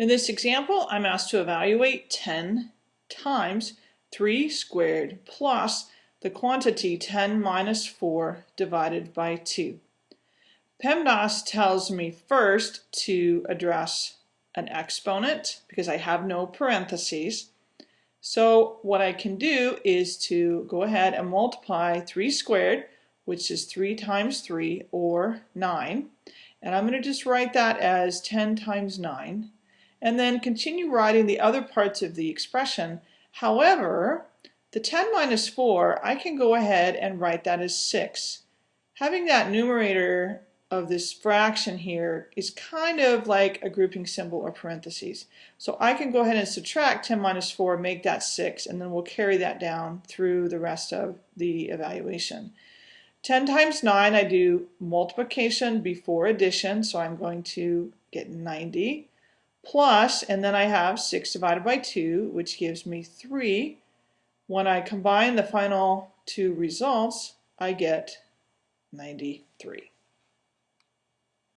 In this example, I'm asked to evaluate 10 times 3 squared plus the quantity 10 minus 4 divided by 2. PEMDAS tells me first to address an exponent because I have no parentheses. So what I can do is to go ahead and multiply 3 squared, which is 3 times 3, or 9. And I'm going to just write that as 10 times 9 and then continue writing the other parts of the expression. However, the 10 minus 4, I can go ahead and write that as 6. Having that numerator of this fraction here is kind of like a grouping symbol or parentheses. So I can go ahead and subtract 10 minus 4, make that 6, and then we'll carry that down through the rest of the evaluation. 10 times 9, I do multiplication before addition, so I'm going to get 90 plus, and then I have 6 divided by 2, which gives me 3. When I combine the final two results, I get 93.